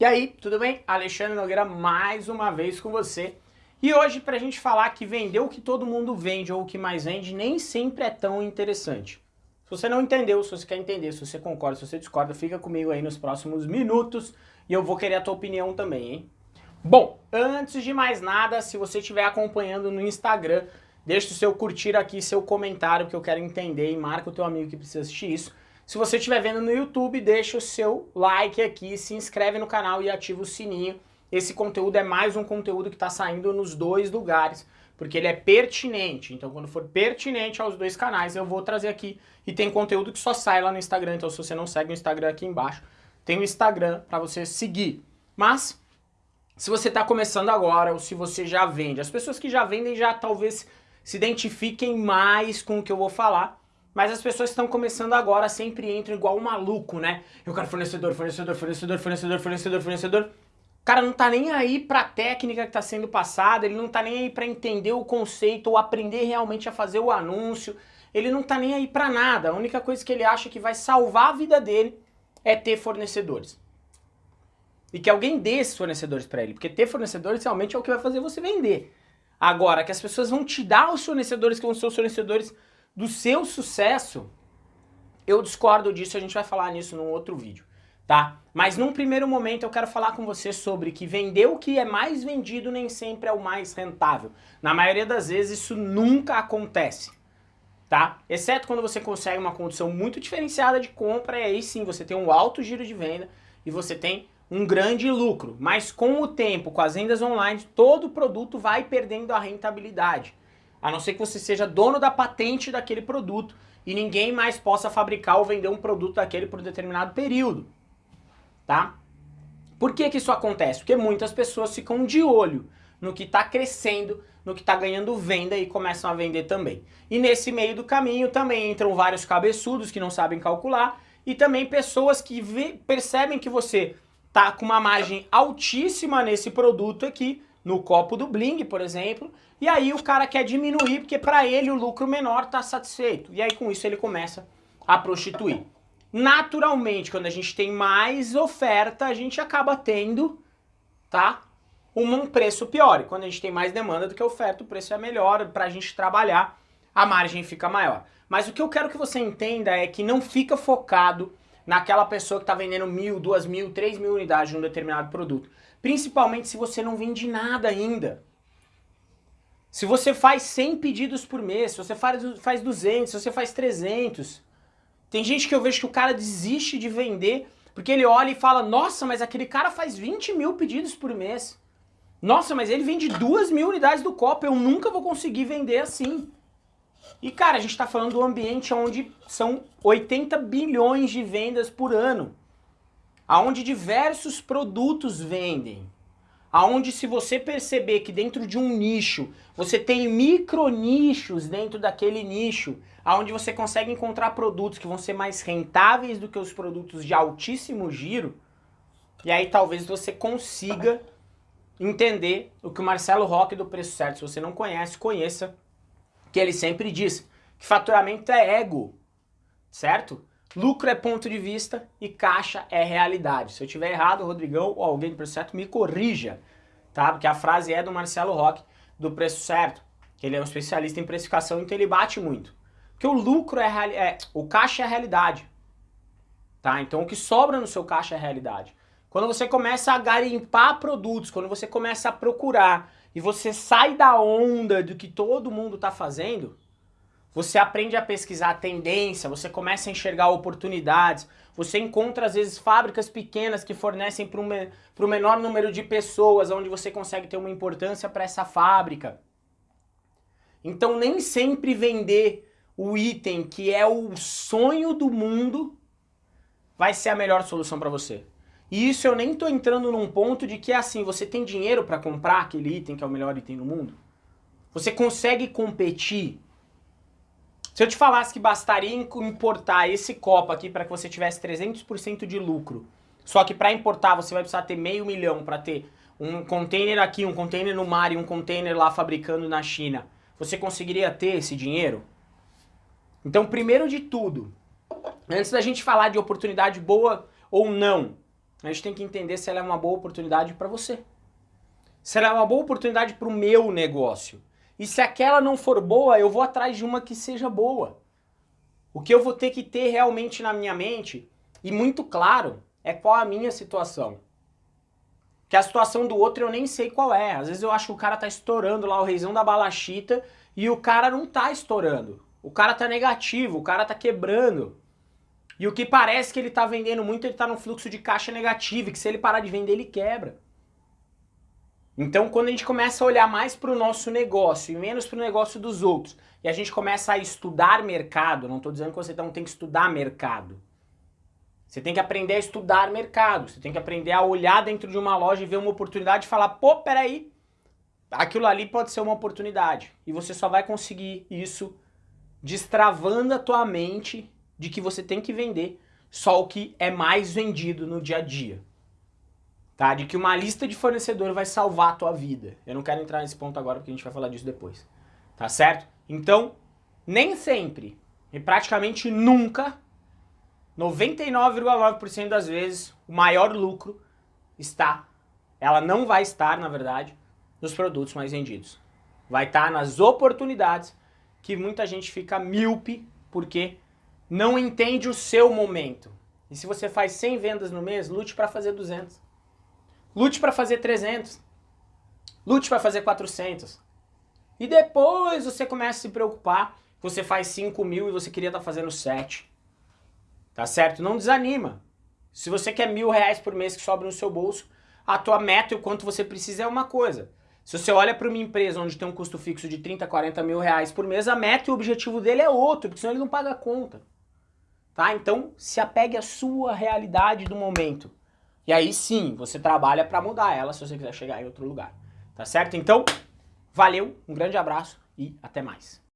E aí, tudo bem? Alexandre Nogueira mais uma vez com você. E hoje pra gente falar que vender o que todo mundo vende ou o que mais vende nem sempre é tão interessante. Se você não entendeu, se você quer entender, se você concorda, se você discorda, fica comigo aí nos próximos minutos e eu vou querer a tua opinião também, hein? Bom, antes de mais nada, se você estiver acompanhando no Instagram, deixa o seu curtir aqui, seu comentário que eu quero entender e marca o teu amigo que precisa assistir isso. Se você estiver vendo no YouTube, deixa o seu like aqui, se inscreve no canal e ativa o sininho. Esse conteúdo é mais um conteúdo que está saindo nos dois lugares, porque ele é pertinente. Então quando for pertinente aos dois canais, eu vou trazer aqui. E tem conteúdo que só sai lá no Instagram, então se você não segue o Instagram aqui embaixo, tem o Instagram para você seguir. Mas, se você está começando agora ou se você já vende, as pessoas que já vendem já talvez se identifiquem mais com o que eu vou falar, mas as pessoas estão começando agora sempre entram igual um maluco, né? Eu quero fornecedor, fornecedor, fornecedor, fornecedor, fornecedor, fornecedor. O cara não tá nem aí pra técnica que tá sendo passada, ele não tá nem aí pra entender o conceito ou aprender realmente a fazer o anúncio. Ele não tá nem aí pra nada. A única coisa que ele acha que vai salvar a vida dele é ter fornecedores. E que alguém dê esses fornecedores para ele, porque ter fornecedores realmente é o que vai fazer você vender. Agora, que as pessoas vão te dar os fornecedores que vão ser os fornecedores do seu sucesso, eu discordo disso, a gente vai falar nisso num outro vídeo, tá? Mas num primeiro momento eu quero falar com você sobre que vender o que é mais vendido nem sempre é o mais rentável. Na maioria das vezes isso nunca acontece, tá? Exceto quando você consegue uma condição muito diferenciada de compra e aí sim você tem um alto giro de venda e você tem um grande lucro. Mas com o tempo, com as vendas online, todo produto vai perdendo a rentabilidade. A não ser que você seja dono da patente daquele produto e ninguém mais possa fabricar ou vender um produto daquele por um determinado período. Tá? Por que que isso acontece? Porque muitas pessoas ficam de olho no que está crescendo, no que está ganhando venda e começam a vender também. E nesse meio do caminho também entram vários cabeçudos que não sabem calcular e também pessoas que percebem que você tá com uma margem altíssima nesse produto aqui, no copo do Bling, por exemplo, e aí o cara quer diminuir porque para ele o lucro menor está satisfeito. E aí com isso ele começa a prostituir. Naturalmente, quando a gente tem mais oferta, a gente acaba tendo, tá? Um preço pior. E quando a gente tem mais demanda do que oferta, o preço é melhor. Para a gente trabalhar, a margem fica maior. Mas o que eu quero que você entenda é que não fica focado naquela pessoa que está vendendo mil, duas mil, três mil unidades de um determinado produto. Principalmente se você não vende nada ainda. Se você faz 100 pedidos por mês, se você faz, faz 200, se você faz 300. Tem gente que eu vejo que o cara desiste de vender porque ele olha e fala, nossa, mas aquele cara faz 20 mil pedidos por mês. Nossa, mas ele vende 2 mil unidades do copo, eu nunca vou conseguir vender assim. E cara, a gente está falando do ambiente onde são 80 bilhões de vendas por ano. Onde diversos produtos vendem aonde se você perceber que dentro de um nicho, você tem micro nichos dentro daquele nicho, aonde você consegue encontrar produtos que vão ser mais rentáveis do que os produtos de altíssimo giro, e aí talvez você consiga entender o que o Marcelo Roque do Preço Certo, se você não conhece, conheça, que ele sempre diz que faturamento é ego, certo? Lucro é ponto de vista e caixa é realidade. Se eu tiver errado, Rodrigão ou alguém do Preço Certo me corrija, tá? Porque a frase é do Marcelo Roque, do Preço Certo, que ele é um especialista em precificação, então ele bate muito. Porque o lucro é, é o caixa é a realidade, tá? Então o que sobra no seu caixa é a realidade. Quando você começa a garimpar produtos, quando você começa a procurar e você sai da onda do que todo mundo está fazendo, você aprende a pesquisar a tendência, você começa a enxergar oportunidades, você encontra às vezes fábricas pequenas que fornecem para o um menor número de pessoas, onde você consegue ter uma importância para essa fábrica. Então nem sempre vender o item que é o sonho do mundo vai ser a melhor solução para você. E isso eu nem estou entrando num ponto de que é assim, você tem dinheiro para comprar aquele item que é o melhor item do mundo? Você consegue competir se eu te falasse que bastaria importar esse copo aqui para que você tivesse 300% de lucro, só que para importar você vai precisar ter meio milhão para ter um container aqui, um container no mar e um container lá fabricando na China, você conseguiria ter esse dinheiro? Então, primeiro de tudo, antes da gente falar de oportunidade boa ou não, a gente tem que entender se ela é uma boa oportunidade para você. Se ela é uma boa oportunidade para o meu negócio. E se aquela não for boa, eu vou atrás de uma que seja boa. O que eu vou ter que ter realmente na minha mente, e muito claro, é qual a minha situação. Que a situação do outro eu nem sei qual é. Às vezes eu acho que o cara tá estourando lá o reizão da balachita e o cara não tá estourando. O cara tá negativo, o cara tá quebrando. E o que parece que ele tá vendendo muito, ele tá num fluxo de caixa negativo, que se ele parar de vender, ele quebra. Então, quando a gente começa a olhar mais para o nosso negócio e menos para o negócio dos outros, e a gente começa a estudar mercado, não estou dizendo que você não tem que estudar mercado. Você tem que aprender a estudar mercado, você tem que aprender a olhar dentro de uma loja e ver uma oportunidade e falar, pô, peraí, aquilo ali pode ser uma oportunidade. E você só vai conseguir isso destravando a tua mente de que você tem que vender só o que é mais vendido no dia a dia tá? De que uma lista de fornecedor vai salvar a tua vida. Eu não quero entrar nesse ponto agora porque a gente vai falar disso depois, tá certo? Então, nem sempre e praticamente nunca, 99,9% das vezes, o maior lucro está, ela não vai estar, na verdade, nos produtos mais vendidos. Vai estar nas oportunidades que muita gente fica míope porque não entende o seu momento. E se você faz 100 vendas no mês, lute para fazer 200. Lute para fazer 300. Lute para fazer 400. E depois você começa a se preocupar. Você faz 5 mil e você queria estar tá fazendo 7. Tá certo? Não desanima. Se você quer mil reais por mês que sobra no seu bolso, a tua meta e o quanto você precisa é uma coisa. Se você olha para uma empresa onde tem um custo fixo de 30, 40 mil reais por mês, a meta e o objetivo dele é outro, porque senão ele não paga a conta. Tá? Então, se apegue à sua realidade do momento. E aí sim, você trabalha para mudar ela se você quiser chegar em outro lugar. Tá certo? Então, valeu, um grande abraço e até mais.